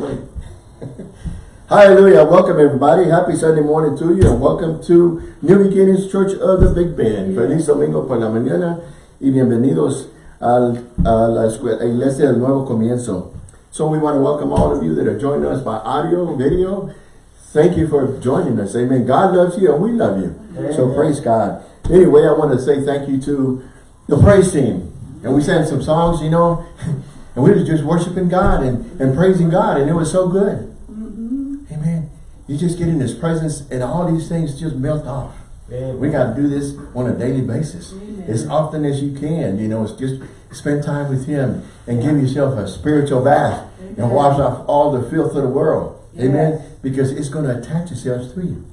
Hallelujah. Welcome everybody. Happy Sunday morning to you and welcome to New Beginnings Church of the Big Bend. Feliz domingo por la mañana y bienvenidos al, a la escuela, iglesia del nuevo comienzo. So we want to welcome all of you that are joining us by audio, video. Thank you for joining us. Amen. God loves you and we love you. Amen. So praise God. Anyway, I want to say thank you to the praise team. And we sang some songs, you know, and we were just worshiping God and, and praising God and it was so good. Amen. You just get in His presence and all these things just melt off. Amen. We got to do this on a daily basis. Amen. As often as you can, you know, it's just spend time with Him and give yourself a spiritual bath Amen. and wash off all the filth of the world. Yes. Amen. Because it's going to attach itself to you.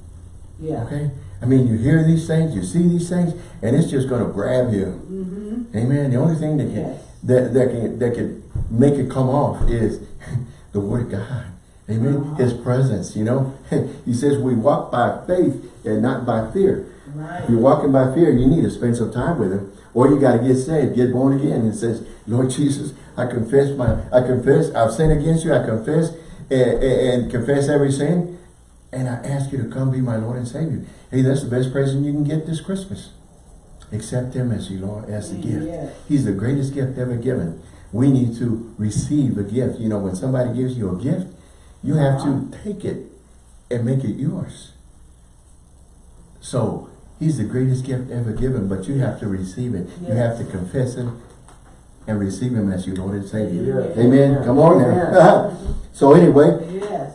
Yeah. Okay. I mean, you hear these things, you see these things, and it's just going to grab you. Mm -hmm. Amen. The only thing that can yes. that that can that can make it come off is the Word of God. Amen. His presence, you know. he says we walk by faith and not by fear. Right. If you're walking by fear, you need to spend some time with him. Or you got to get saved, get born again. And says, Lord Jesus, I confess my, I confess, I've sinned against you. I confess and, and confess every sin. And I ask you to come be my Lord and Savior. Hey, that's the best present you can get this Christmas. Accept him as your Lord, as the gift. He's the greatest gift ever given. We need to receive a gift. You know, when somebody gives you a gift, you have to take it and make it yours. So he's the greatest gift ever given, but you have to receive it. Yes. You have to confess him and receive him as your Lord and Savior. Yes. Amen. Yes. Come on now. so anyway,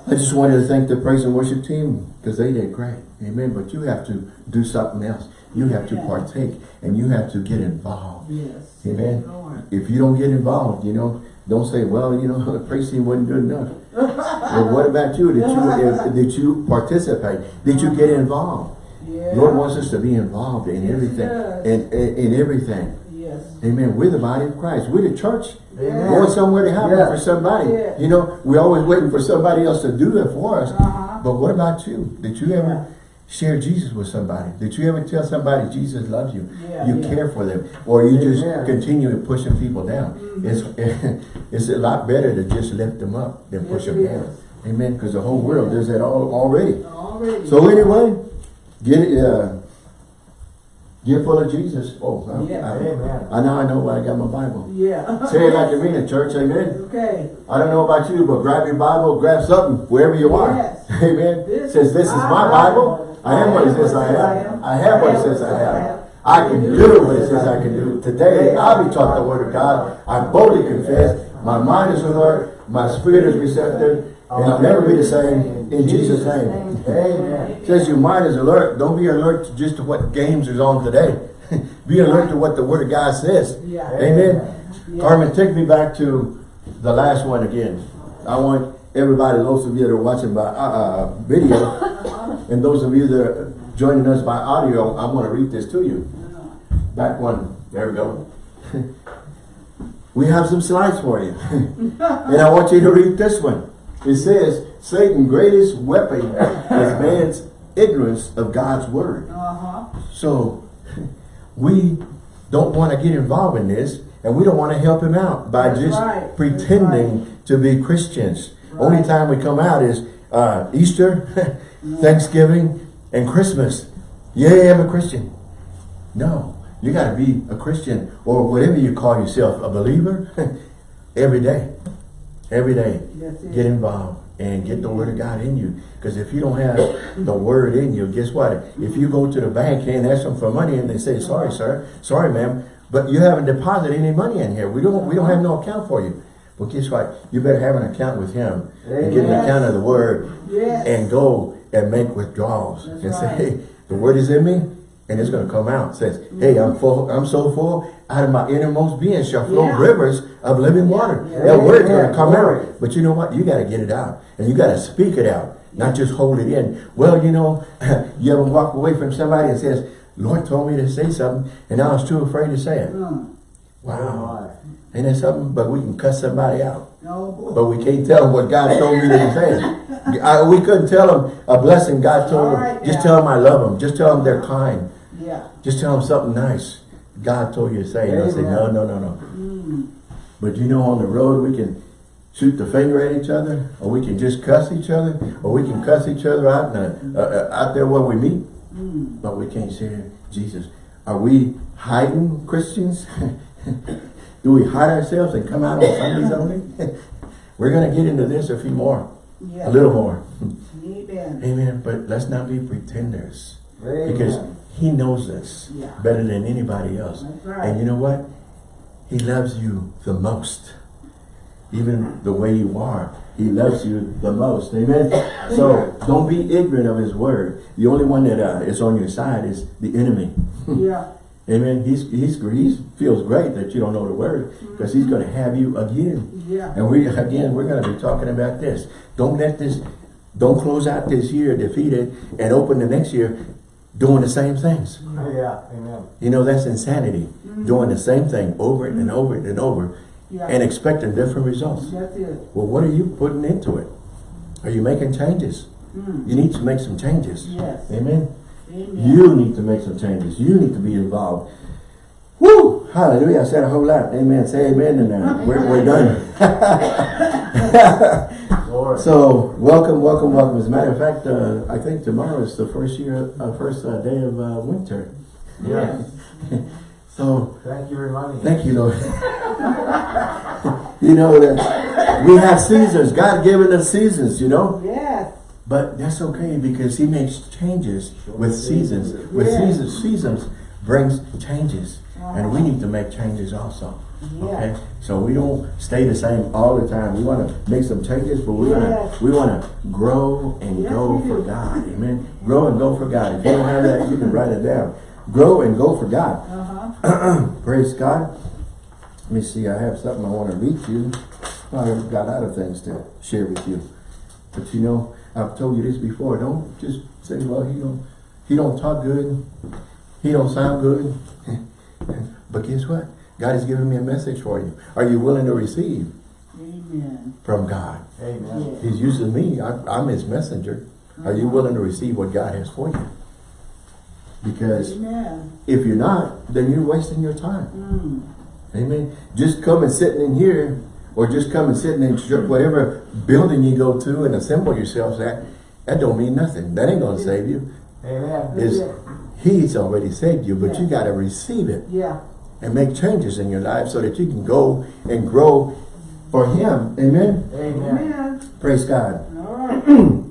I just wanted to thank the praise and worship team because they did great. Amen. But you have to do something else. You have to partake and you have to get involved. Yes. Amen. If you don't get involved, you know, don't say, well, you know, the praise team wasn't good enough. well, what about you? Did you did you participate? Did you get involved? Yeah. Lord wants us to be involved in yes, everything. In, in, in everything. Yes. Amen. We're the body of Christ. We're the church. Amen. Going somewhere to happen yes. for somebody. Yes. You know, we're always waiting for somebody else to do it for us. Uh -huh. But what about you? Did you ever share Jesus with somebody? Did you ever tell somebody Jesus loves you? Yeah, you yeah. care for them. Or you just continue pushing people down. Mm -hmm. It's it's a lot better to just lift them up than push them down. Amen. Because the whole world does that all, already. already. So anyway, get it. Uh, Get full of Jesus. Oh, I, yeah, I. I now I know why I got my Bible. Yeah. Say it like you mean it, church. Amen. Okay. I don't know about you, but grab your Bible, grab something wherever you are. Yes. Amen. This says this is my Bible. I am what he says I am. I have what he says I have. I can do what it says I can do. Today, I'll be taught the word of God. I boldly confess. My mind is alert. My spirit is receptive. And I'll never be the same in Jesus' name. Amen. says your mind is alert. Don't be alert to just to what games is on today. be alert to what the word of God says. Amen. Carmen, take me back to the last one again. I want everybody, those of you that are watching by uh, uh video, And those of you that are joining us by audio, I want to read this to you. Back one. There we go. we have some slides for you. and I want you to read this one. It says, Satan's greatest weapon is man's ignorance of God's word. Uh -huh. So, we don't want to get involved in this, and we don't want to help him out by That's just right. pretending right. to be Christians. Right. Only time we come out is uh, Easter, Thanksgiving, and Christmas. Yeah, I'm a Christian. No, you got to be a Christian or whatever you call yourself, a believer, every day. Every day, get involved and get the word of God in you. Because if you don't have the word in you, guess what? If you go to the bank and ask them for money and they say, sorry, sir, sorry, ma'am, but you haven't deposited any money in here. We don't we don't have no account for you. Well, guess what? You better have an account with him and get an account of the word yes. and go and make withdrawals That's and right. say, hey, the word is in me and it's going to come out. It says, mm -hmm. hey, I'm full, I'm so full, out of my innermost being shall flow yeah. rivers of living water. Yeah. That word is going to come out. But you know what? You got to get it out. And you got to speak it out, not just hold it in. Well, you know, you ever walk away from somebody and says, Lord told me to say something, and I was too afraid to say it. Mm. Wow. Ain't that something? But we can cut somebody out. No. But we can't tell them what God told me to say. I, we couldn't tell them a blessing God told right, them. Just yeah. tell them I love them. Just tell them they're kind. Yeah. Just tell them something nice. God told you to say. And I say, no, no, no, no. Mm. But you know, on the road, we can shoot the finger at each other, or we can just cuss each other, or we can cuss each other out uh, uh, out there where we meet, but we can't share Jesus. Are we hiding Christians? Do we hide ourselves and come out on Sundays only? We're going to get into this a few more, Yeah. a little more. Amen. Amen. But let's not be pretenders. Amen. Because he knows us Yeah. better than anybody else. Right. And you know what? He loves you the most. Even the way you are, he loves you the most. Amen. So don't be ignorant of his word. The only one that uh, is on your side is the enemy. Yeah. Amen. He's he's he feels great that you don't know the word because he's going to have you again. Yeah. And we again we're going to be talking about this. Don't let this. Don't close out this year defeated and open the next year doing the same things. Yeah, amen. You know, that's insanity. Doing the same thing over and over and over Yeah. and expecting different results. That's it. Well, what are you putting into it? Are you making changes? Mm. You need to make some changes. Yes. Amen. Amen. You need to make some changes. You need to be involved. Woo! Hallelujah. I said a whole lot. Amen. Say amen and uh, we're, we're done. So, welcome, welcome, welcome. As a matter of fact, uh, I think tomorrow is the first year, uh, first uh, day of uh, winter. yes. So, Thank you for reminding me. Thank you, Lord. you know that we have seasons. God given us seasons, you know. Yes. But that's okay because he makes changes with seasons. With Yeah. seasons, seasons brings changes. And we need to make changes also. Okay? So we don't stay the same all the time. We want to make some changes, but we want to we want to grow and Yes, go for. God. Amen. Grow and go for God. If you don't have that, you can write it down. Grow and go for God. Uh-huh. Praise God. Let me see, I have something I want to read to you. I've got other things to share with you. But you know, I've told you this before, don't just say, well, he don't, he don't talk good, he don't sound good. but guess what? God has given me a message for you. Are you willing to receive Amen. from God? Amen. He's using me, I, I'm his messenger. Are you willing to receive what God has for you? Because Amen. if you're not, then you're wasting your time. Mm. Amen. Just come and sitting in here, or just come and sit in ch- whatever building you go to and assemble yourselves at, that don't mean nothing. That ain't gonna save you. Amen. Is He's already saved you, but you gotta receive it Yeah. and make changes in your life so that you can go and grow for Him. Amen. Amen. Amen. Praise God. All right.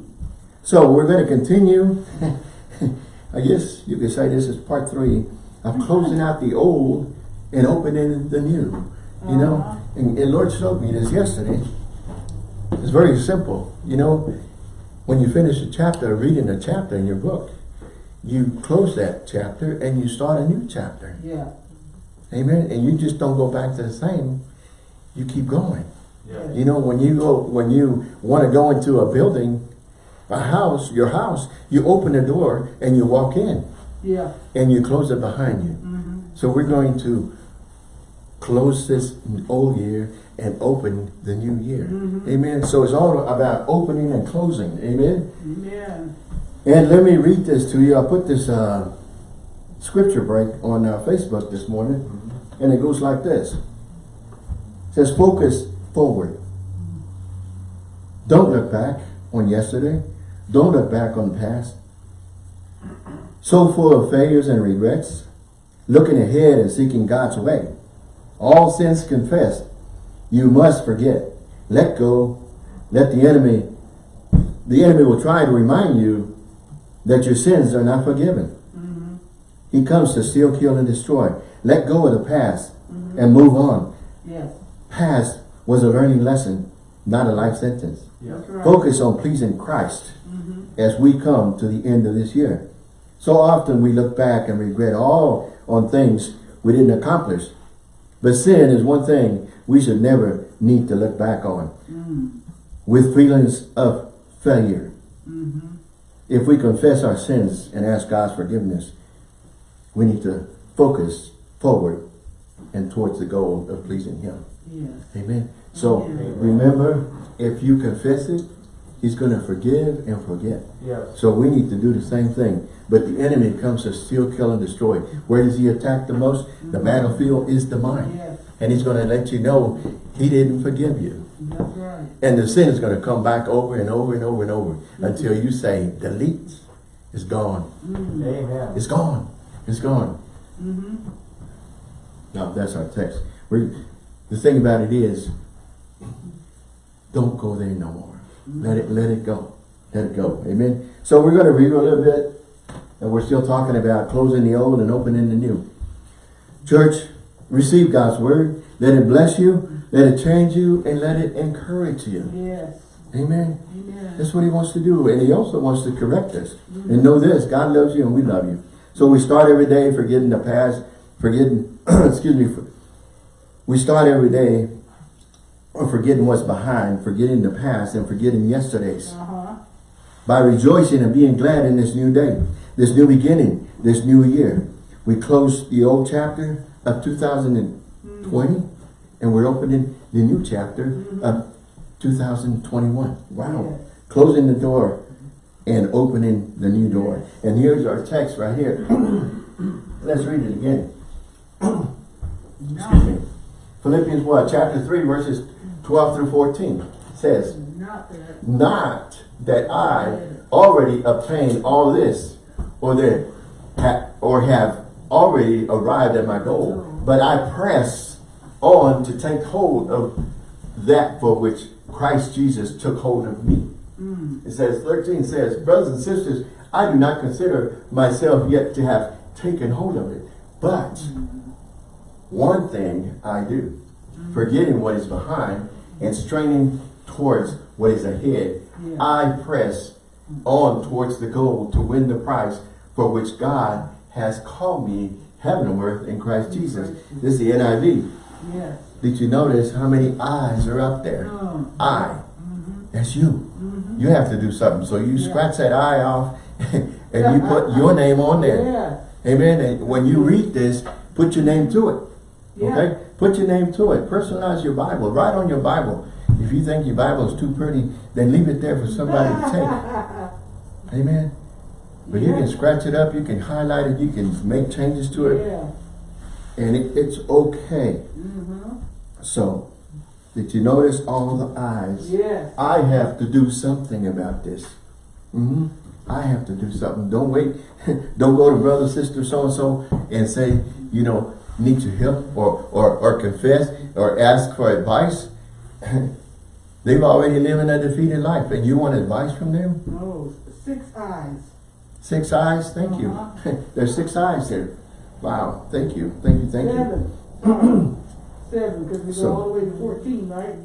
So we're going to continue. I guess you could say this is part three of closing out the old and opening the new. You know, and, and Lord showed me this yesterday. It's very simple. You know, when you finish a chapter, reading a chapter in your book, you close that chapter and you start a new chapter. Yeah. Amen. And you just don't go back to the same. You keep going. Yes. You know, when you go, when you want to go into a building, a house, your house, you open the door and you walk in Yeah. and you close it behind you. Mm-hmm. So we're going to close this old year and open the new year. Mhm. Amen. So it's all about opening and closing. Amen. Amen. And let me read this to you. I put this uh, scripture break on uh, Facebook this morning, and it goes like this. It says, focus forward. Don't look back on yesterday. Don't look back on the past. So full of failures and regrets, looking ahead and seeking God's way. All sins confessed. You must forget. Let go. Let the enemy, the enemy will try to remind you that your sins are not forgiven. Mm-hmm. He comes to steal, kill, and destroy. Let go of the past and move on. Yes. Past was a learning lesson, not a life sentence. Right. Focus on pleasing Christ Mm-hmm. as we come to the end of this year. So often we look back and regret all on things we didn't accomplish. But sin is one thing we should never need to look back on Mm. with feelings of failure. Mm-hmm. If we confess our sins and ask God's forgiveness, we need to focus forward and towards the goal of pleasing Him. Yes. Amen. So Amen. remember, if you confess it, He's going to forgive and forget. Yes. So we need to do the same thing. But the enemy comes to steal, kill, and destroy. Where does he attack the most? The mm-hmm. battlefield is the mind. Yes. And he's going to let you know he didn't forgive you. That's right. And the sin is going to come back over and over and over and over mm-hmm. until you say, delete. It's gone. Mm-hmm. Amen. It's gone. It's gone. Mm-hmm. Now, that's our text. we the thing about it is, don't go there no more. Let it, let it go. Let it go. Amen. So we're going to read a little bit, and we're still talking about closing the old and opening the new. Church, receive God's word. Let it bless you. Let it change you, and let it encourage you. Yes. Amen. Amen. That's what he wants to do. And he also wants to correct us. And know this, God loves you and we love you. So we start every day forgetting the past, forgetting, excuse me, for, we start every day forgetting what's behind, forgetting the past and forgetting yesterday's. Uh-huh. By rejoicing and being glad in this new day, this new beginning, this new year. We close the old chapter of 2020 and we're opening the new chapter mm-hmm. of 2021. Wow. Yes. Closing the door and opening the new door. And here's our text right here. Let's read it again. Excuse me. Philippians what? Chapter 3 verses 12 through 14 says, Not that. Not that I already obtained all this or that ha or have already arrived at my goal, but I press on to take hold of that for which Christ Jesus took hold of me. Mm. It says, 13 says, Brothers and sisters, I do not consider myself yet to have taken hold of it. But one thing I do, forgetting what is behind and straining towards what is ahead, Yeah. I press on towards the goal to win the prize for which God has called me heavenward in Christ Jesus. This is the NIV. Yes. Did you notice how many eyes are up there? Oh. I. Mm-hmm. That's you. Mm-hmm. You have to do something. So you Yeah. scratch that eye off and you put your name on there. Yeah. Amen. And when you read this, put your name to it. Yeah. Okay? Put your name to it. Personalize your Bible. Write on your Bible. If you think your Bible is too pretty, then leave it there for somebody to take. Amen. But you can scratch it up, you can highlight it, you can make changes to it, Yeah. and it, it's okay. Mm-hmm. So, did you notice all the eyes? Yes. I have to do something about this. hmm I have to do something. Don't wait. Don't go to brother, sister, so-and-so and say, you know, need your help or, or, or confess or ask for advice. They've already living a defeated life and you want advice from them? No, six eyes. Six eyes? Thank you. Uh-huh. There's six eyes there. Wow. Thank you. Thank you. Thank you. Seven. Seven, because we So- go all the way to fourteen, right?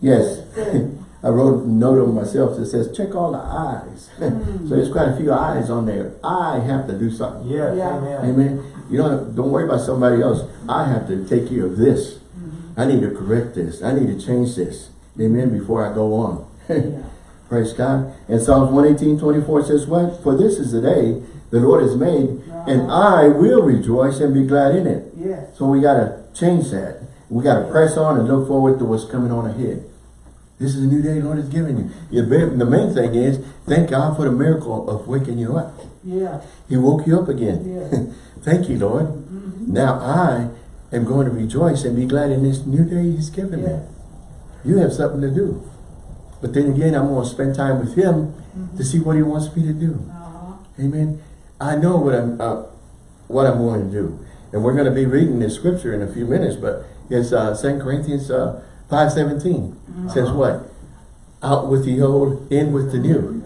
Yes. I wrote a note on myself that says, check all the eyes. Mm. so there's quite a few eyes on there. I have to do something. Yes, Yeah. amen. Amen. You don't, don't worry about somebody else. I have to take care of this. Mm-hmm. I need to correct this. I need to change this. Amen. Before I go on. Yeah. Praise God. And Psalms 118, 24 says what? For this is the day the Lord has made, and Uh-huh. I will rejoice and be glad in it. Yes. So we got to change that. We got to press on and look forward to what's coming on ahead. This is a new day the Lord has given you. The main thing is, thank God for the miracle of waking you up. Yeah. He woke you up again. Yeah. thank you, Lord. Mm-hmm. Now I am going to rejoice and be glad in this new day He's given me. Yes. You have something to do. But then again, I'm going to spend time with Him to see what He wants me to do. Uh-huh. Amen. I know what I'm uh, what I'm going to do. And we're going to be reading this scripture in a few minutes, but it's uh, 2 Corinthians uh, 5.17. Says what? Out with the old, in with the new.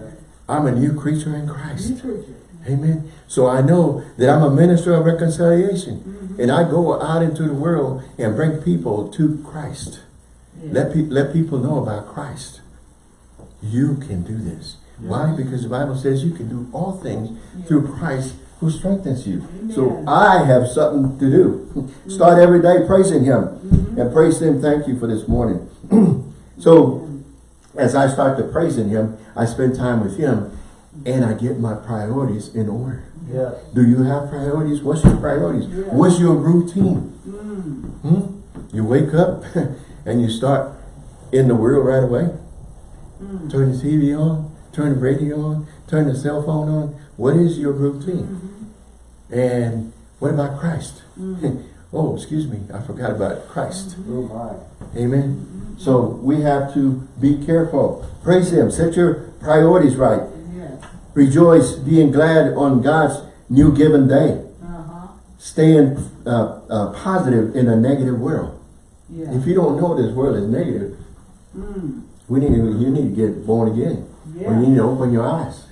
I'm a new creature in Christ. creature. Amen. So I know that I'm a minister of reconciliation. And I go out into the world and bring people to Christ. Yeah. Let, pe let people know about Christ. You can do this. Why? Because the Bible says you can do all things through Christ who strengthens you. So I have something to do. Start every day praising Him. And praise Him. Thank you for this morning. so as I start to praising Him, I spend time with Him and I get my priorities in order. Yes. Do you have priorities? What's your priorities? Yeah. What's your routine? Mm. Hmm? You wake up and you start in the world right away. Mm. Turn the TV on, turn the radio on, turn the cell phone on. What is your routine? Mhm. And what about Christ? Mm. Oh, excuse me, I forgot about Christ. Oh my. Amen. So we have to be careful. Praise Him. Set your priorities right. Yes. Rejoice, being glad on God's new given day. Uh-huh. Staying uh, uh, positive in a negative world. Yeah. If you don't know this world is negative, Mm. We need to, you need to get born again. Yeah. Or you need to open your eyes.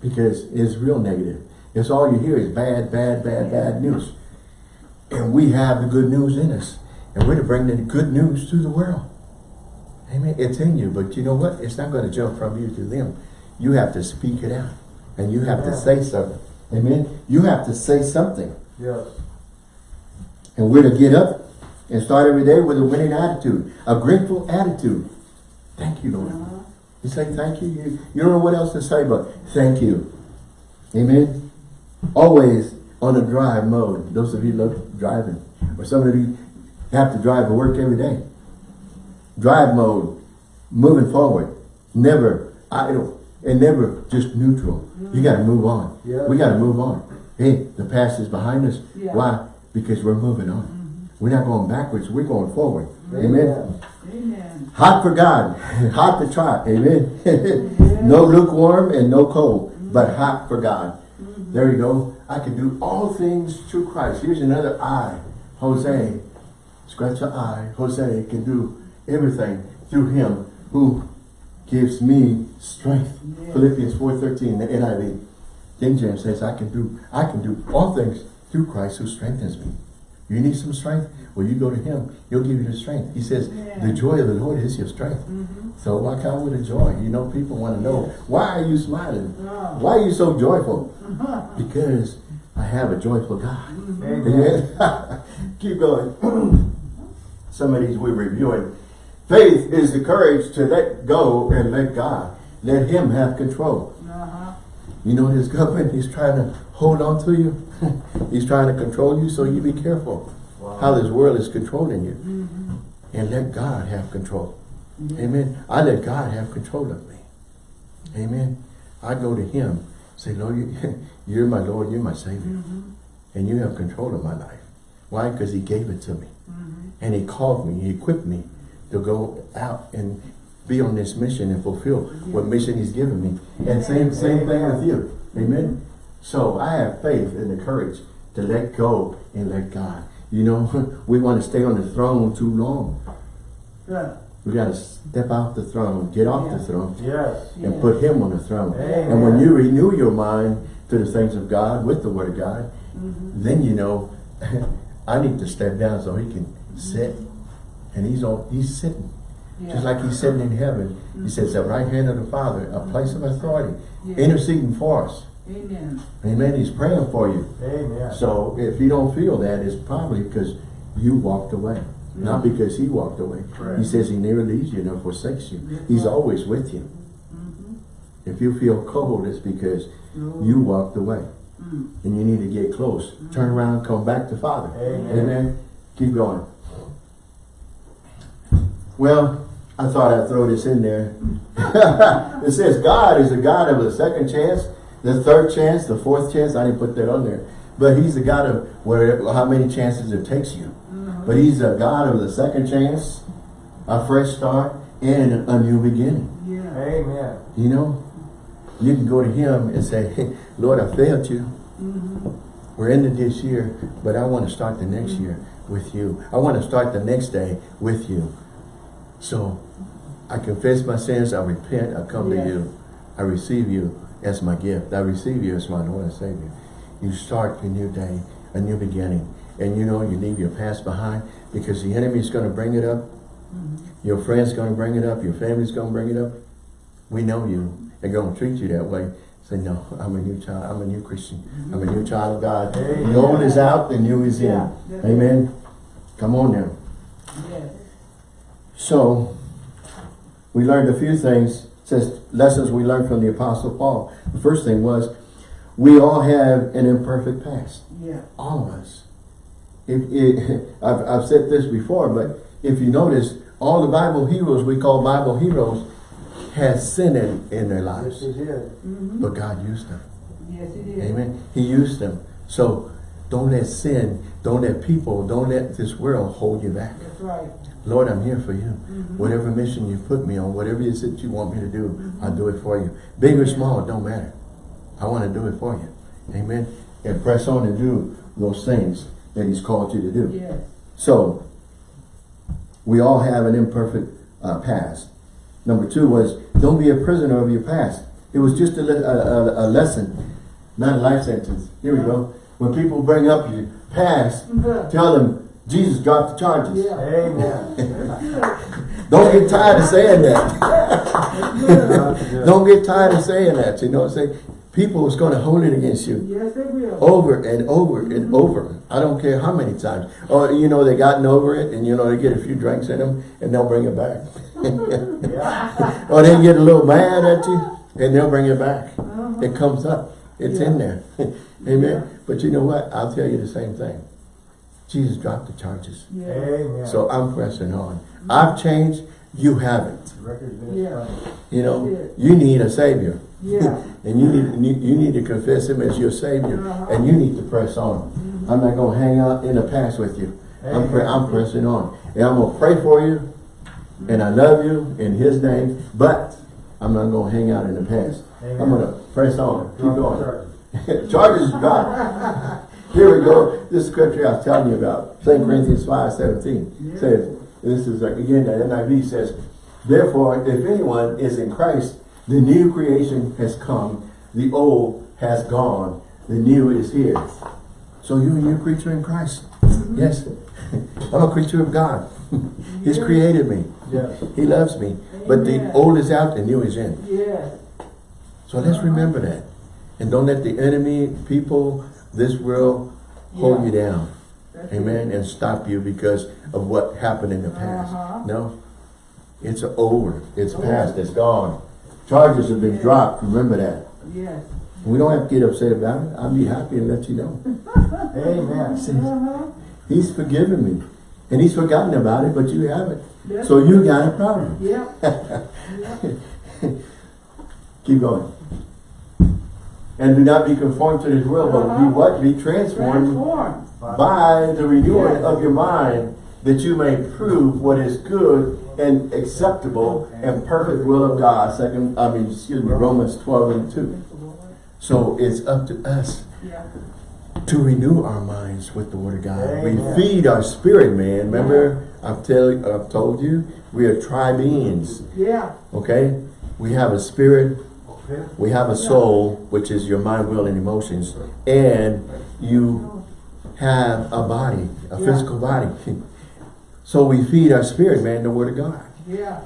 Because it's real negative. It's all you hear is bad, bad, bad, bad news. And we have the good news in us. And we're to bring the good news to the world. Amen. It's in you, but you know what? It's not going to jump from you to them. You have to speak it out. And you have to say something. Amen. You have to say something. Yes. And we're to get up and start every day with a winning attitude, a grateful attitude. Thank you, Lord. You say thank you. You, you don't know what else to say but thank you. Amen. Always on a drive mode. Those of you love driving. Or some of you have to drive to work every day. Drive mode. Moving forward. Never idle. And never just neutral. You got to move on. Yeah. We got to move on. Hey, the past is behind us. Yeah. Why? Because we're moving on. We're not going backwards. We're going forward. Amen. Amen. Hot for God, hot to try, amen. no lukewarm and no cold, but hot for God. Mm-hmm. There you go. I can do all things through Christ. Here's another I. Jose, scratch your eye. Jose can do everything through him who gives me strength. Yes. Philippians 4.13, the NIV. King James says, I can do I can do all things through Christ who strengthens me. You need some strength? Well, you go to him. He'll give you the strength. He says, Yeah. the joy of the Lord is your strength. So walk out with a joy. You know, people want to know, why are you smiling? Oh. Why are you so joyful? because I have a joyful God. Amen. Amen. Keep going. Some of these we're reviewing. Faith is the courage to let go and let God. Let him have control. Uh-huh. You know his government, he's trying to hold on to you. he's trying to control you, so you be careful Wow. how this world is controlling you. Mm-hmm. And let God have control. Amen. I let God have control of me. Amen. I go to him, say, Lord, you, you're my Lord, you're my Savior. Mm-hmm. And you have control of my life. Why? Because he gave it to me. Mm-hmm. And he called me, he equipped me to go out and be on this mission and fulfill what mission he's given me. And same, same thing with you. Amen. So I have faith and the courage to let go and let God. You know, we want to stay on the throne too long. Yeah. We got to step off the throne, get off the throne, Yes. and Yeah. put him on the throne. Amen. And when you renew your mind to the things of God with the word of God, mm-hmm. then you know, I need to step down so he can mm-hmm. sit. And he's on, he's sitting. Yeah. Just like he's sitting in heaven. He mm-hmm. says, at right hand of the Father, a place of authority, Yeah. interceding for us. Amen. Amen. He's praying for you. Amen. So if you don't feel that, it's probably because you walked away. Not because he walked away. Correct. He says he never leaves you nor forsakes you. That's He's always with you. If you feel cold, it's because No. you walked away. Mm. And you need to get close. Turn around, come back to Father. Amen. Amen. Keep going. Well, I thought I'd throw this in there. it says God is a God of a second chance, the third chance, the fourth chance. I didn't put that on there. But he's the God of where how many chances it takes you. Mm-hmm. But he's a God of the second chance, a fresh start, and a new beginning. Yeah. Amen. You know, you can go to him and say, hey, Lord, I failed you. Mm-hmm. We're ending this year, but I want to start the next year with you. I want to start the next day with you. So I confess my sins, I repent, I come Yes. to you. I receive you as my gift. I receive you as my Lord and Savior. You start a new day, a new beginning. And you know you leave your past behind because the enemy is going to bring it up. Mm-hmm. Your friend's going to bring it up. Your family's going to bring it up. We know you. They're going to treat you that way. Say, no, I'm a new child. I'm a new Christian. I'm a new mm-hmm. child of God. Amen. The old is out, the new is in. Yeah, Amen. Come on now. Yes. So, we learned a few things. It says lessons we learned from the Apostle Paul. The first thing was, we all have an imperfect past. Yeah. All of us. If, it, I've, I've said this before, but if you notice, all the Bible heroes we call Bible heroes had sin in, in their Yes, lives. he did. Mm-hmm. But God used them. Yes, it is. Amen. He used them. So Don't let sin, don't let people, don't let this world hold you back. That's right. Lord, I'm here for you. Mm-hmm. Whatever mission you put me on, whatever it is that you want me to do, mm-hmm. I'll do it for you. Big or small, it don't matter. I want to do it for you. Amen. And press on and do those things that he's called you to do. Yes. So, we all have an imperfect uh, past. Number two was, don't be a prisoner of your past. It was just a, le a, a, a lesson, not a life sentence. Here we go. Uh-huh. When people bring up your past, mm-hmm. tell them, Jesus dropped the charges. Yeah. Amen. Don't get tired of saying that. Don't get tired of saying that. You know what I'm saying? People is going to hold it against you Yes, they will. over and over and over. I don't care how many times. Or, you know, they gotten over it and, you know, they get a few drinks in them and they'll bring it back. Or they get a little mad at you and they'll bring it back. Uh-huh. It comes up. It's in there. Amen. But you know what? I'll tell you the same thing. Jesus dropped the charges. Yeah. Amen. So I'm pressing on. I've changed. You haven't. Record's Yeah. You know, you need a savior. Yeah. and you need you need to confess him as your savior. Uh-huh. And you need to press on. I'm not going to hang out in the past with you. I'm, pre I'm pressing on. And I'm going to pray for you. And I love you in his name. But I'm not going to hang out in the past. I'm going to press on. Keep going. charges. Charges God. Here we go. This scripture I was telling you about. 2 Corinthians 5, 17 Yeah. says, this is like, again, the NIV says, Therefore, if anyone is in Christ, the new creation has come, the old has gone, the new is here. So you're a new creature in Christ. Mm-hmm. Yes. I'm a creature of God. He's created me. Yes. He loves me. But the old is out, the new is in. Yes. So let's remember that. And don't let the enemy, people, this world hold you down. That's Amen. it. And stop you because of what happened in the past. Uh-huh. No. It's over. It's past. It's gone. Charges have been Yeah. dropped. Remember that. Yes. We don't have to get upset about it. I'll be happy and let you know. Amen. Uh-huh. He's forgiven me. And he's forgotten about it, but you haven't. So you got a problem. Yeah. yeah. Keep going. And do not be conformed to this world, but be Uh-huh. what? Be transformed Transform. by the renewing Yes. of your mind, that you may prove what is good and acceptable and perfect will of God. Second, I mean, excuse me, Romans 12 and 2. So it's up to us Yeah. to renew our minds with the Word of God. Amen. We feed our spirit, man. Remember, I've, tell, I've told you, we are tri-beings, Yeah. okay? We have a spirit. We have a soul, which is your mind, will, and emotions, and you have a body, a Yeah. physical body. So we feed our spirit, man, the Word of God. Yeah.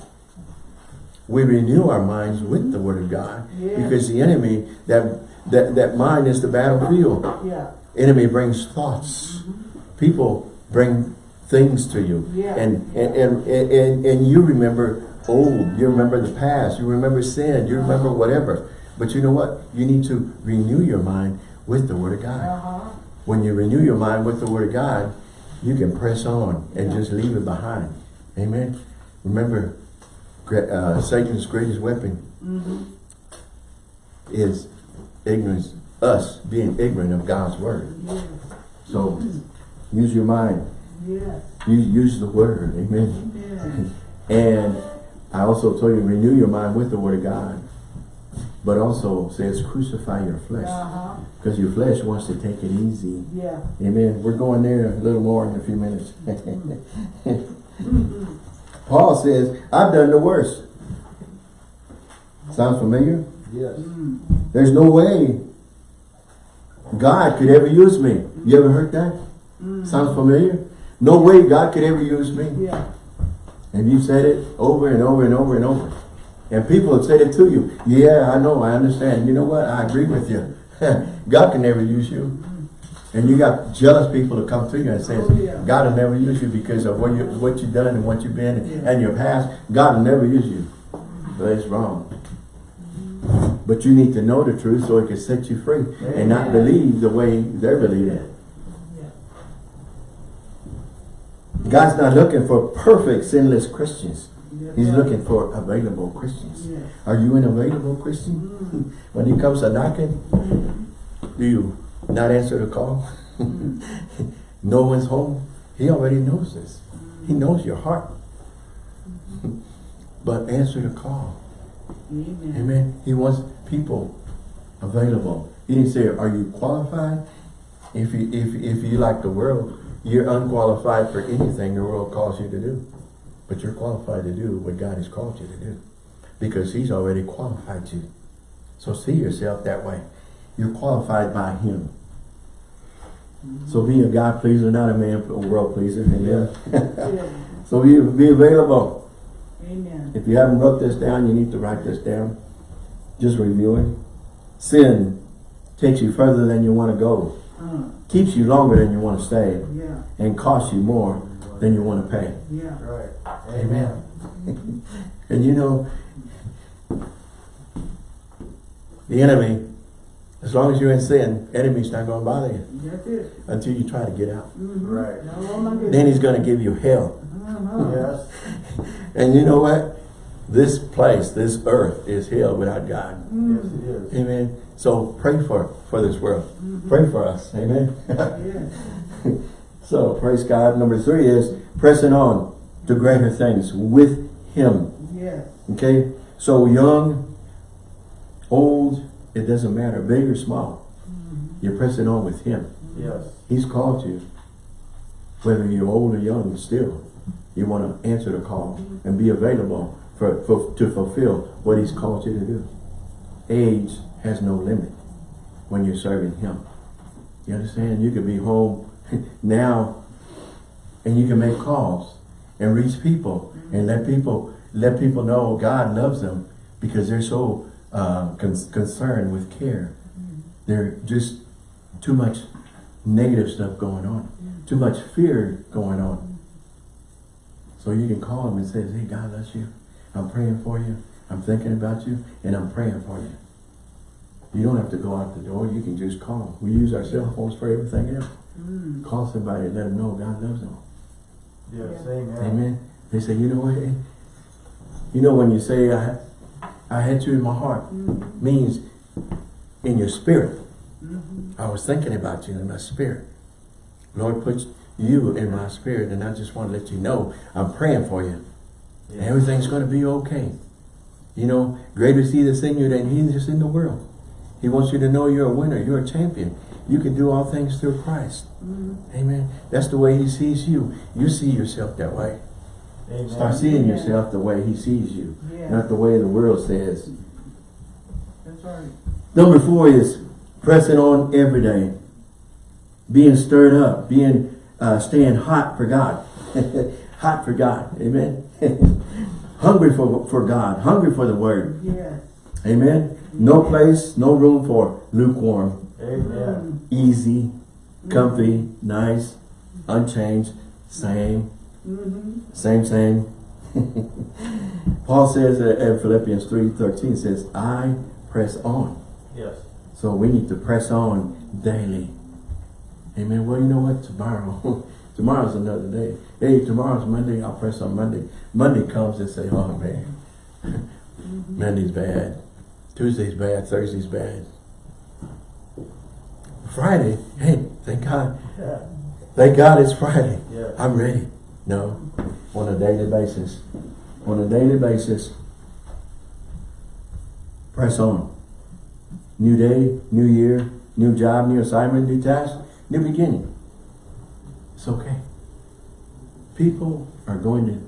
We renew our minds with the Word of God Yeah. because the enemy, that, that, that mind is the battlefield. Yeah. Enemy brings thoughts. Mm-hmm. People bring things to you. Yeah. And, and, and, and, and you remember old, you remember the past, you remember sin, you remember whatever. But you know what? You need to renew your mind with the Word of God. Uh-huh. When you renew your mind with the Word of God, you can press on and just leave it behind. Amen. Remember, uh, Satan's greatest weapon Mm-hmm. is ignorance, us being ignorant of God's Word. Yes. So use your mind. Yes. Use, use the Word. Amen. Amen. And I also told you, renew your mind with the Word of God. But also says crucify your flesh. Uh-huh. Because your flesh wants to take it easy. Yeah. Amen. We're going there a little more in a few minutes. Paul says, I've done the worst. Sounds familiar? Yes. Mm. There's no way God could ever use me. You ever heard that? Mm. Sounds familiar? No way God could ever use me. Yeah. And you said it over and over and over and over. And people have said it to you. Yeah, I know, I understand. You know what? I agree with you. God can never use you. And you got jealous people to come to you and say, Oh, yeah. God will never use you because of what you what you've done and what you've been Yeah. and your past. God will never use you. But it's wrong. But you need to know the truth so it can set you free and not believe the way they're believing. Yeah. God's not looking for perfect, sinless Christians. He's looking for available Christians. Are you an available Christian? Mm. When he comes a knocking, do you not answer the call? Mm-hmm. no one's home. He already knows this. He mm-hmm. knows your heart. but answer the call. Amen. Amen. He wants people available. He didn't say, are you qualified? If you, if, if you like the world, you're unqualified for anything the world calls you to do. But you're qualified to do what God has called you to do. Because he's already qualified you. So see yourself that way. You're qualified by him. So be a God pleaser, not a man, a world pleaser. Amen. Yeah. So be, be available. Amen. If you haven't wrote this down, you need to write this down. Just review it. Sin takes you further than you want to go. Uh, Keeps you longer than you want to stay. yeah, And costs you more than you want to pay. yeah. Right. Amen. And you know, the enemy, as long as you're in sin, enemy's not going to bother you That's it. until you try to get out. Mhm. Right. No. Then he's going to give you hell. Uh-huh. Yes. And you know what? This place, this earth is hell without God. Yes, it is. Amen. So pray for for this world. Pray for us. Amen. Yes. so praise God. Number three is pressing on to greater things with Him. Yes. Okay. So young, old, it doesn't matter, big or small. Mm-hmm. You're pressing on with Him. Yes. He's called you. Whether you're old or young, still, you want to answer the call and be available for, for to fulfill what He's called you to do. Age has no limit when you're serving Him. You understand? You could be home now and you can make calls and reach people and let people let people know God loves them because they're so uh, con concerned with care. They're just too much negative stuff going on, too much fear going on. So you can call them and say, hey, God loves you. I'm praying for you. I'm thinking about you and I'm praying for you. You don't have to go out the door. You can just call. We use our cell phones for everything else. Mm. Call somebody and let them know God loves them. Yes. Yeah. Amen. Amen. They say, you know what? You know when you say, I, I had you in my heart, Mhm. means in your spirit. Mhm. I was thinking about you in my spirit. Lord put you in my spirit and I just want to let you know I'm praying for you. And everything's going to be okay. You know, greater is he that's in you than he that's in the world. He wants you to know you're a winner. You're a champion. You can do all things through Christ. Mhm. Amen. That's the way he sees you. You see yourself that way. Amen. Start seeing Yeah. yourself the way he sees you. Yeah. Not the way the world says. That's right. Number four is pressing on every day. Being stirred up. Being, uh, staying hot for God. hot for God. Amen. hungry for, for God. Hungry for the word. Yes. Amen. No place, no room for lukewarm. Amen. Easy, comfy, nice, unchanged, same, Mm-hmm. same, same. Paul says in Philippians 3.13 says, I press on. Yes. So we need to press on daily. Amen. Well, you know what? Tomorrow, tomorrow's another day. Hey, tomorrow's Monday. I'll press on Monday. Monday comes and say, oh man, mm-hmm. Monday's bad. Tuesday's bad. Thursday's bad. Friday, hey, thank God. Yeah. Thank God it's Friday. Yeah. I'm ready. No, on a daily basis. On a daily basis, press on. New day, new year, new job, new assignment, new task, new beginning. It's okay. People are going to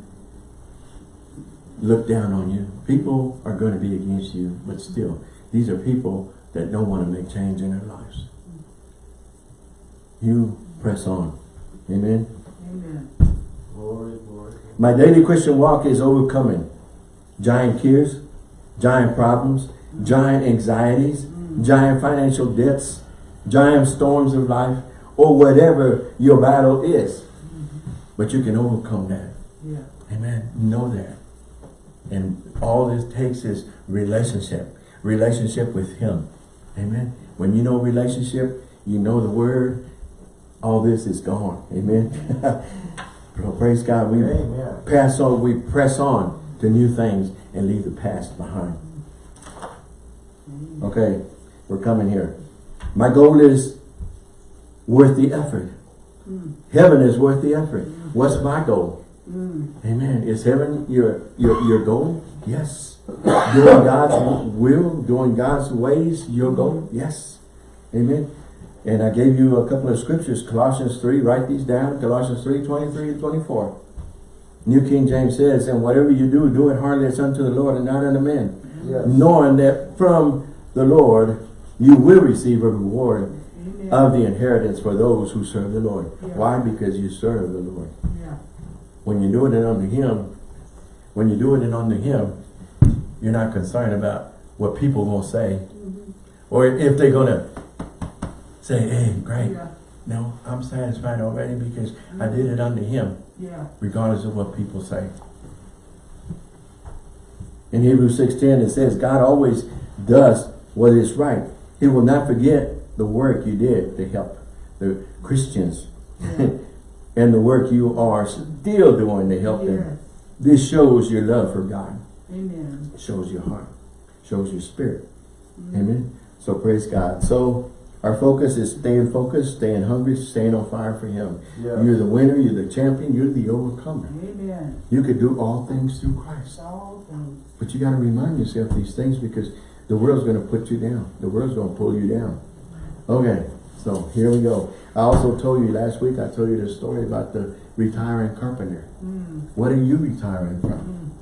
look down on you. People are going to be against you, but still, these are people that don't want to make change in their lives. You press on. Amen. Amen. Glory, glory. My daily Christian walk is overcoming giant fears, giant problems, giant anxieties, mm. giant financial debts, giant storms of life, or whatever your battle is. But you can overcome that. Yeah. Amen. Know that. And all this takes is relationship. Relationship with Him. Amen. When you know relationship, you know the Word, all this is gone. Amen. Praise God. We Amen. pass on, we press on to new things and leave the past behind. Mm-hmm. Okay, we're coming here. My goal is worth the effort. Mm. Heaven is worth the effort. What's my goal? Mm. Amen. Is heaven your, your, your goal? Yes. Doing God's will, doing God's ways, your goal? Yes. Amen. And I gave you a couple of scriptures, Colossians 3, write these down, Colossians 3, 23 and 24. New King James says, and whatever you do, do it heartily as unto the Lord and not unto men. Yes. Knowing that from the Lord you will receive a reward Amen. of the inheritance for those who serve the Lord. Yeah. Why? Because you serve the Lord. Yeah. When you do it unto Him, when you do it unto Him, you're not concerned about what people will say. Mhm. Or if they're going to say, hey, great. Yeah. No, I'm satisfied already because I did it unto Him, Yeah. regardless of what people say. In Hebrews 6.10 it says, God always does what is right. He will not forget the work you did to help the Christians Yeah. and the work you are still doing to help them. This shows your love for God. Amen. Shows your heart. Shows your spirit. Mhm. Amen. So praise God. So our focus is staying focused, staying hungry, staying on fire for Him. Yes. You're the winner, you're the champion, you're the overcomer. Amen. You could do all things through Christ. All things. But you got to remind yourself these things because the world's going to put you down. The world's going to pull you down. Okay, so here we go. I also told you last week, I told you the story about the retiring carpenter. Mm. What are you retiring from?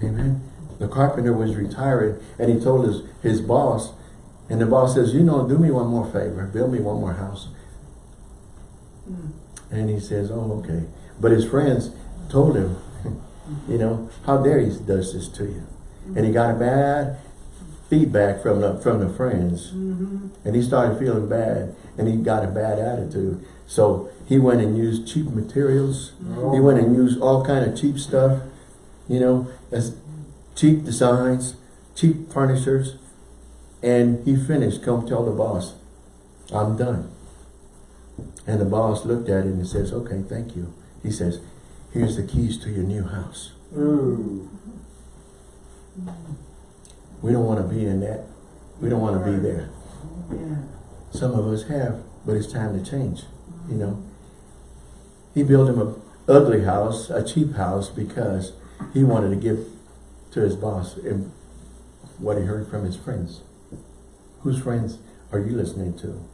Mm. Amen. The carpenter was retiring and he told his, his boss, and the boss says, you know, do me one more favor, build me one more house. Mm. And he says, oh, okay. But his friends told him, you know, how dare he does this to you. And he got a bad feedback from the, from the friends. Mm-hmm. And he started feeling bad and he got a bad attitude. So he went and used cheap materials. Oh. He went and used all kind of cheap stuff, you know, as cheap designs, cheap furnitures. And he finished, come tell the boss, I'm done. And the boss looked at him and says, okay, thank you. He says, here's the keys to your new house. Ooh. We don't want to be in that. We don't want to be there. Yeah. Some of us have, but it's time to change, you know. He built him a ugly house, a cheap house, because he wanted to give to his boss and what he heard from his friends. Whose friends are you listening to?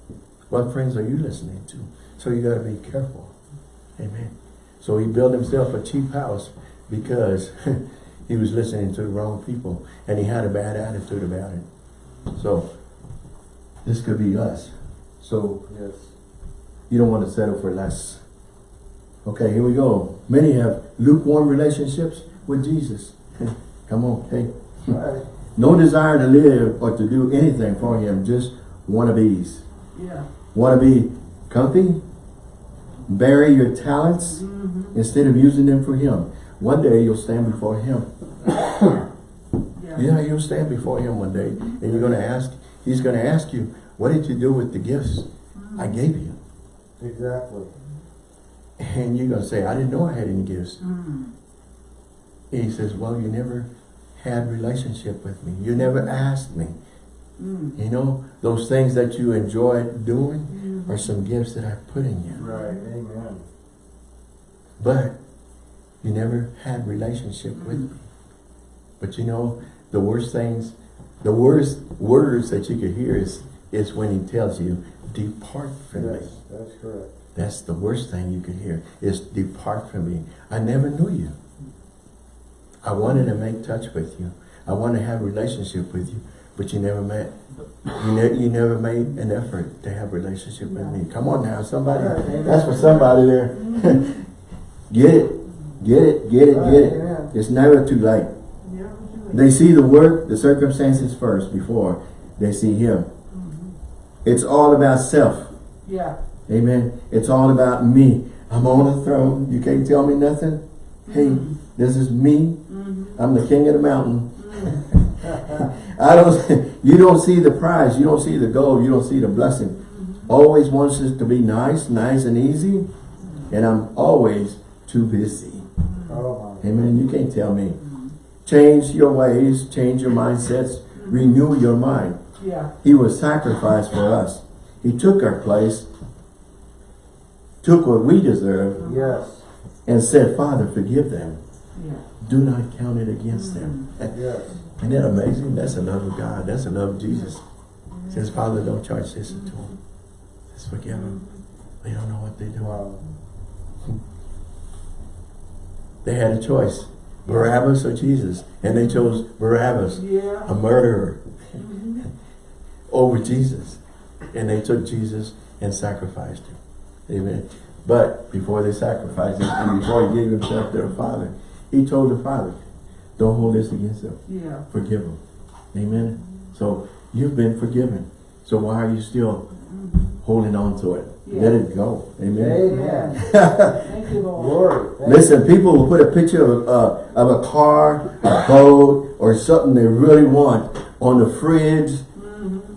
What friends are you listening to? So you got to be careful. Amen. So he built himself a cheap house because he was listening to the wrong people and he had a bad attitude about it. So this could be us. So Yes. you don't want to settle for less. Okay, here we go. Many have lukewarm relationships with Jesus. Come on, hey. Right. No desire to live or to do anything for him, just wannabes. Yeah. Want to be comfy? Bury your talents Mm-hmm. instead of using them for him. One day you'll stand before him. Yeah. Yeah, you'll stand before him one day and you're going to ask, he's going to ask you, what did you do with the gifts I gave you? Exactly. And you're going to say, I didn't know I had any gifts. Mm. And he says, well, you never had relationship with me. You never asked me. Mm. You know, those things that you enjoy doing Mhm. are some gifts that I put in you. Right. Amen. But you never had relationship with me. But you know, the worst things, the worst words that you could hear is, is when he tells you, depart from me. Yes, that's correct. That's the worst thing you could hear, is depart from me. I never knew you. I wanted to make touch with you. I wanted to have a relationship with you, but you never met. You, ne you never made an effort to have a relationship with me. Come on now, somebody. That's for somebody there. Mm-hmm. get it, get it, get it, get it. It's never too late. Yeah. They see the work, the circumstances first before they see him. Mhm. It's all about self. Yeah. Amen. It's all about me. I'm on the throne. You can't tell me nothing. Hey, mm-hmm. this is me. Mm-hmm. I'm the king of the mountain. Mm-hmm. I don't, you don't see the prize. You don't see the gold. You don't see the blessing. Mm-hmm. Always wants us to be nice, nice and easy. And I'm always too busy. Oh my. Amen. You can't tell me. Change your ways, change your mindsets, renew your mind. Yeah. He was sacrificed for us. He took our place took what we deserve Yes, and said, Father, forgive them. Yeah. Do not count it against them. Mm-hmm. yes. Isn't that amazing? That's the love of God. That's the love of Jesus. Mm-hmm. Says, Father, don't charge this to mm-hmm. them. Just forgive them. They don't know what they do. Wow. They had a choice. Barabbas or Jesus. And they chose Barabbas, Yeah. a murderer, mm-hmm. over Jesus. And they took Jesus and sacrificed him. Amen. But before they sacrificed him and before he gave himself to the Father, he told the Father, don't hold this against them. Yeah. Forgive them. Amen. So you've been forgiven. So why are you still mm-hmm. Holding on to it? Let it go. Amen. Amen. Thank you, Lord. Thank Listen, people will put a picture of, uh, of a car, a boat, or something they really want on the fridge,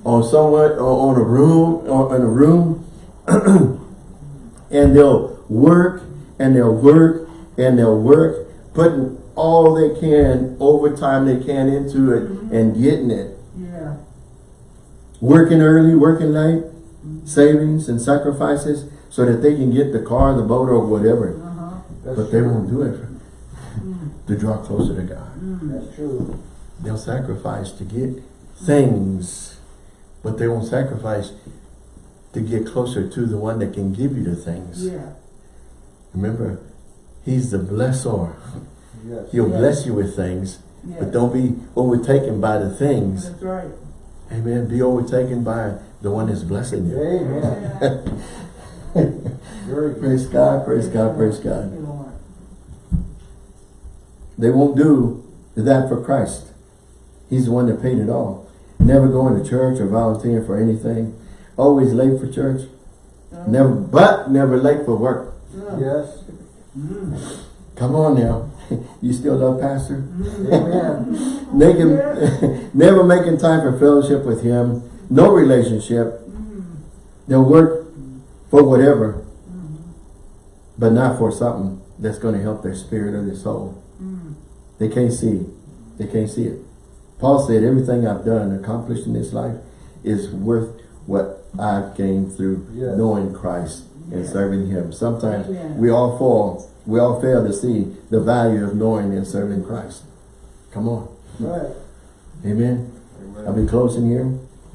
on somewhere, or on a room, or in a room, and they'll work, and they'll work, and they'll work, putting all they can, overtime they can into it, and getting it. Yeah. Working early, working late, savings and sacrifices, so that they can get the car, the boat, or whatever. Uh-huh. That's But they true. won't do it to draw closer to God. That's true. They'll sacrifice to get things, but they won't sacrifice to get closer to the one that can give you the things. Yeah. Remember, He's the blessor. Yes. He'll Yes. bless you with things, Yeah. but don't be overtaken by the things. That's right. Amen. Be overtaken by the one that's blessing you. Amen. Yeah. Praise God, praise God, praise God. They won't do that for Christ. He's the one that paid it all. Never going to church or volunteering for anything. Always late for church. Never, but never late for work. Yes. Mm. Come on now. You still love pastor? Amen. Making, never making time for fellowship with him. No relationship. They'll work for whatever, but not for something that's going to help their spirit or their soul. They can't see. They can't see it. Paul said, everything I've done, accomplished in this life, is worth what I've gained through Yes. knowing Christ and serving Him. Sometimes Amen. we all fall, we all fail to see the value of knowing and serving Christ. Come on. Right. Amen. I'll be closing here.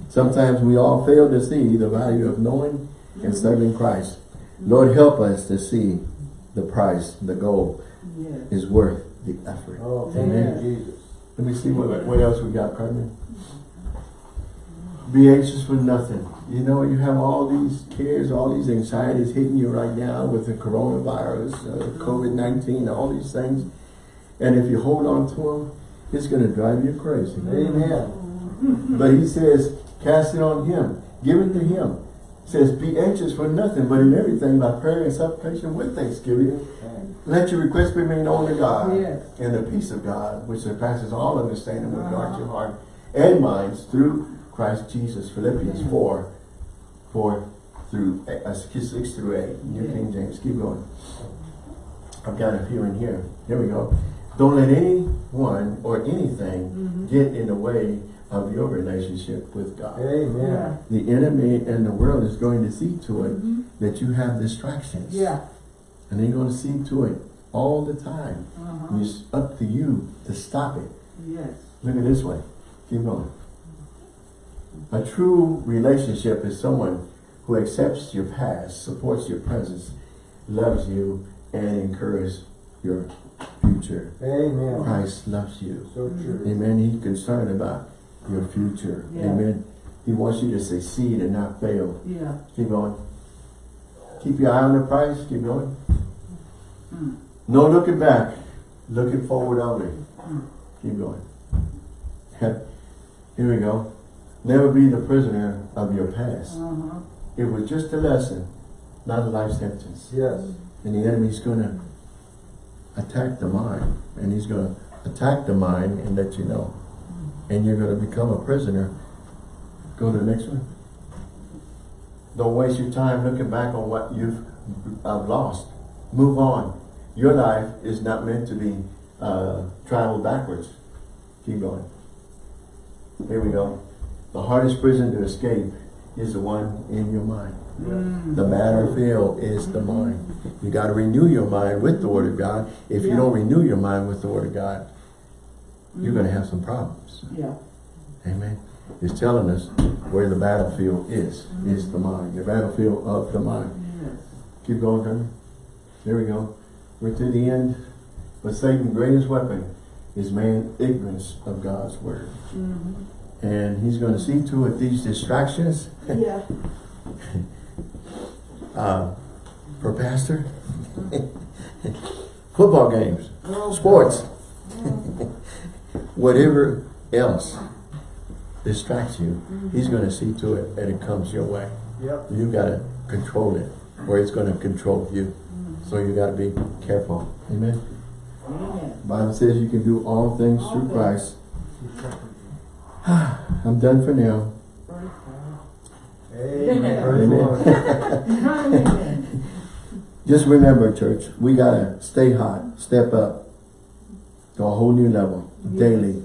Sometimes we all fail to see the value of knowing and serving Christ. Lord, help us to see the price, the goal Yes. is worth the effort. Oh, Amen. Jesus. Let me see what, what else we got, Carmen. Be anxious for nothing. You know, you have all these cares, all these anxieties hitting you right now with the coronavirus, uh, COVID-19, all these things. And if you hold on to them, it's going to drive you crazy. Amen. But he says, cast it on him. Give it to him. says, be anxious for nothing, but in everything by prayer and supplication with thanksgiving. Let your requests be made known to God. Yes. And the peace of God, which surpasses all understanding, will guard your heart and minds through Christ Jesus. Philippians 4, 4 through uh, 6 through 8. New King James. Keep going. I've got a few in here. Here we go. Don't let anyone or anything get in the way of your relationship with God. Amen. The enemy and the world is going to see to it that you have distractions. Yeah. And they're going to see to it all the time. Uh-huh. It's up to you to stop it. Yes. Look at this way. Keep going. A true relationship is someone who accepts your past, supports your presence, loves you, and encourages your future. Amen. Christ loves you. So true. Amen. He's concerned about your future. Yeah. Amen. He wants you to succeed and not fail. Yeah. Keep going. Keep your eye on the prize. Keep going. Mm. No looking back. Looking forward only. Mm. Keep going. Here we go. Never be the prisoner of your past. Uh-huh. It was just a lesson, not a life sentence. Yes. And the enemy's going to attack the mind. And he's going to attack the mind and let you know. And you're going to become a prisoner. Go to the next one. Don't waste your time looking back on what you've uh, lost. Move on. Your life is not meant to be uh, traveled backwards. Keep going. Here we go. The hardest prison to escape is the one in your mind. Mm. The battlefield is the mind. You got to renew your mind with the Word of God. If you don't renew your mind with the Word of God, you're going to have some problems. Yeah. Amen. It's telling us where the battlefield is. Is the mind. The battlefield of the mind. Yes. Keep going, Gunner. There we go. We're to the end. But Satan's greatest weapon is man's ignorance of God's Word. Mm -hmm. And he's going to see to it these distractions Yeah. uh, for pastor. Football games, Oh, sports. whatever else distracts you, he's going to see to it that it comes your way. Yep. You got to control it, or it's going to control you. Mm-hmm. So you got to be careful. Amen. Amen. Bible says you can do all things All through things. Christ. I'm done for now. Amen. Praise Praise the Amen. Amen. Just remember, church, we gotta stay hot, step up to a whole new level Yes. daily.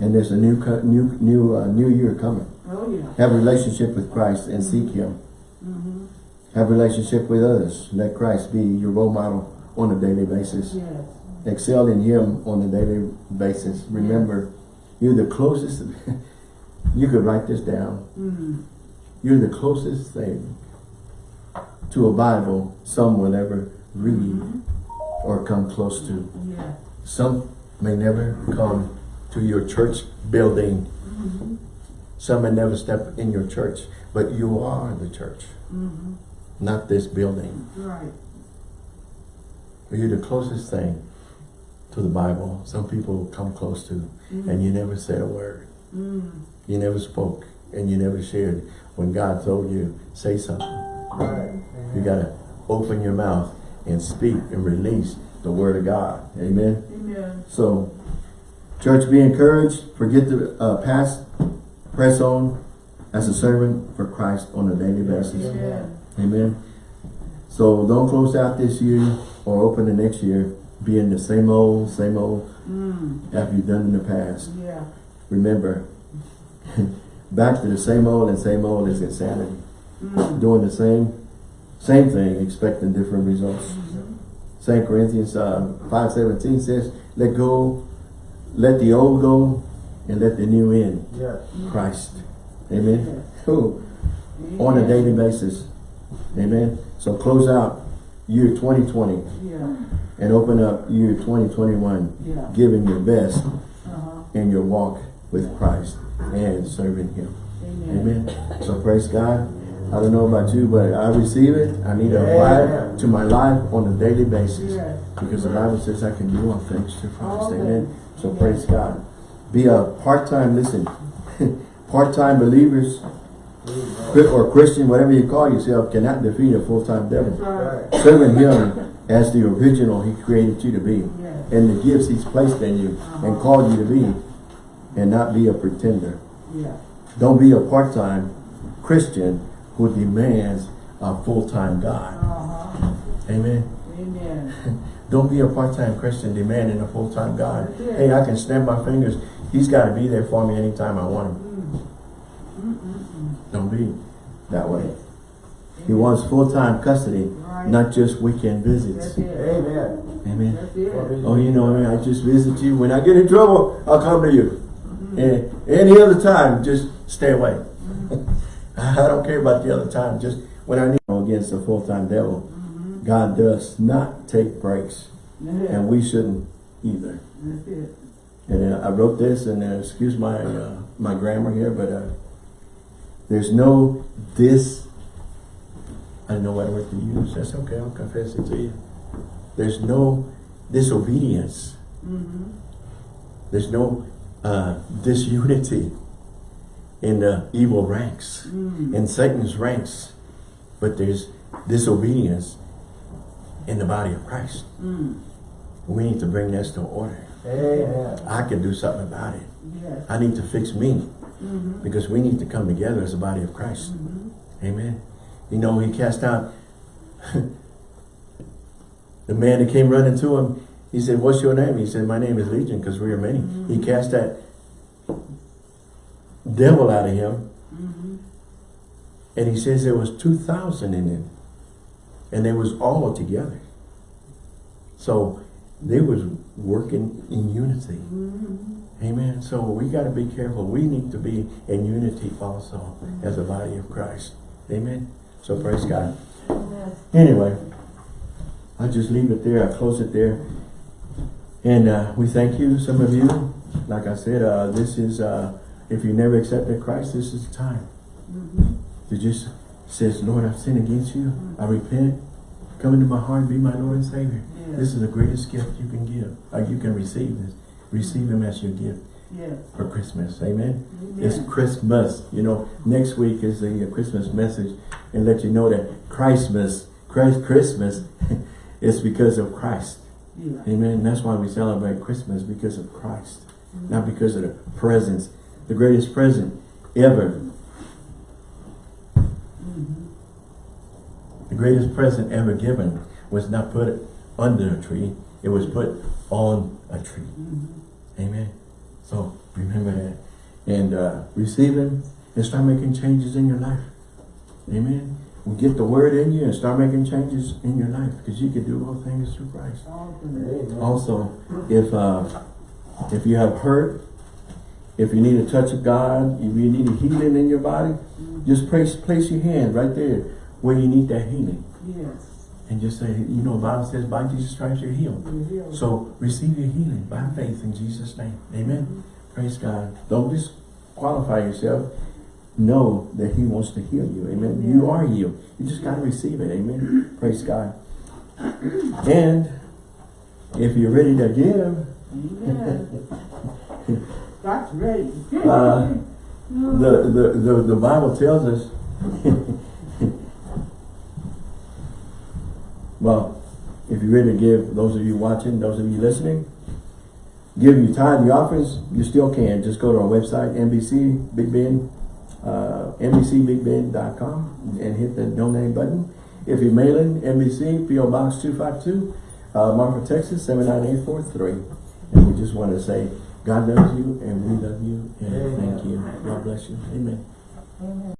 And there's a new, new, new, uh, new year coming. Oh, yeah. Have a relationship with Christ and seek Him. Mm-hmm. Have a relationship with others. Let Christ be your role model on a daily basis. Yes. Excel in Him on a daily basis. Remember, you're the closest. you could write this down. Mm. You're the closest thing to a Bible some will ever read Mhm. Or come close to. Yeah. Some may never come to your church building. Mm-hmm. Some may never step in your church, but you are the church, Mm-hmm. not this building. Right. You're the closest thing to the Bible some people come close to, Mhm. and you never said a word. Mm. You never spoke, and you never shared. When God told you, say something. Right. You gotta open your mouth and speak and release the word of God. Amen. Amen. So, church, be encouraged. Forget the uh, past. Press on as a servant for Christ on a daily basis. Amen. Amen. So don't close out this year or open the next year being the same old, same old Mm. that you've done in the past. Yeah. Remember, back to the same old and same old is insanity. Mm. Doing the same, same thing, expecting different results. St. Corinthians uh, 5.17 says, let go, let the old go, and let the new in. Yes. Christ. Amen. Yes. Cool. On a daily basis. Amen. So close out year 2020 Yeah. and open up year 2021, Yeah. giving your best Uh-huh. in your walk with Christ and serving Him. Amen. Amen. So praise God. I don't know about you, but I receive it. I need to apply it to my life on a daily basis. Yes. Because the Bible says I can do all things through Christ. Amen. So Amen. praise God. Be a part-time, listen, part-time believers or Christian, whatever you call yourself, cannot defeat a full-time devil. right. Serving Him as the original He created you to be. Yes. And the gifts He's placed in you and uh-huh. called you to be. And not be a pretender. Yeah. Don't be a part-time Christian who demands a full-time God. Uh-huh. Amen. Amen. Don't be a part-time Christian demanding a full-time God. Hey, I can snap my fingers. He's got to be there for me anytime I want him. Mm. Mm-mm-mm. Don't be that way. He wants full-time custody, Right. not just weekend visits. Amen. Amen. Oh, you know, I just visit you. When I get in trouble, I'll come to you. Mm-hmm. And any other time, just stay away. I don't care about the other time. Just when I need against the full-time devil, God does not take breaks. Yeah. And we shouldn't either. And uh, I wrote this, and uh, excuse my uh, my grammar here, but uh, there's no this. I know what word to use. That's okay. I'll confess it to you. There's no disobedience. Mm-hmm. There's no uh, disunity in the evil ranks, Mm. in Satan's ranks, but there's disobedience in the body of Christ. Mm. We need to bring this to order. I can do something about it. Yes. I need to fix me Mm-hmm. because we need to come together as a body of Christ. Mm-hmm. Amen. You know, he cast out the man that came running to him. He said, what's your name? He said, my name is Legion because we are many. He cast that devil out of him Mhm. And he says there was 2,000 in it. And they was all together. So they was working in unity. Mhm. Amen. So we got to be careful. We need to be in unity also as a body of Christ. Amen. So praise God. Anyway, I just leave it there. I close it there. And uh, we thank you, some of you. Like I said, uh, this is, uh, if you never accepted Christ, this is the time. Mhm. You just says, Lord, I've sinned against you. I repent. Come into my heart, and be my Lord and Savior. Yes. This is the greatest gift you can give. Or you can receive this. Receive him as your gift Yes. for Christmas. Amen. Amen. It's Christmas. You know, next week is the uh, Christmas message and let you know that Christmas, Christ, Christmas is because of Christ. Yeah. Amen. That's why we celebrate Christmas because of Christ, not because of the presents. The greatest present ever. The greatest present ever given was not put under a tree. It was put on a tree. Amen. So remember that. And uh, receive him and start making changes in your life. Amen. We get the word in you and start making changes in your life because you can do all things through Christ. Amen. Also, if uh, if you have hurt, if you need a touch of God, if you need a healing in your body, mm-hmm. just place place your hand right there where you need that healing. Yes. And just say, you know, the Bible says, by Jesus Christ you're healed. You're healed. So receive your healing by faith in Jesus' name. Amen. Mm-hmm. Praise God. Don't disqualify yourself. Know that He wants to heal you. Amen. You are healed. You just got to receive it. Amen. Praise God. And if you're ready to give, Amen. God's ready. Uh, the, the, the, the Bible tells us, well, if you're ready to give, those of you watching, those of you listening, give your tithe, your offerings, you still can. Just go to our website, NBC Big Bend, uh, NBCBigBend.com and hit the donate button. If you're mailing, NBC, PO Box 252, uh, Marfa, Texas, 79843. And we just want to say, God loves you and we love you and thank you. God bless you. Amen.